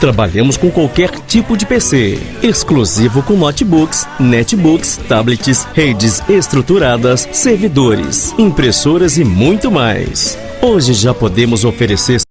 Trabalhamos com qualquer tipo de PC, exclusivo com notebooks, netbooks, tablets, redes estruturadas, servidores, impressoras e muito mais. Hoje já podemos oferecer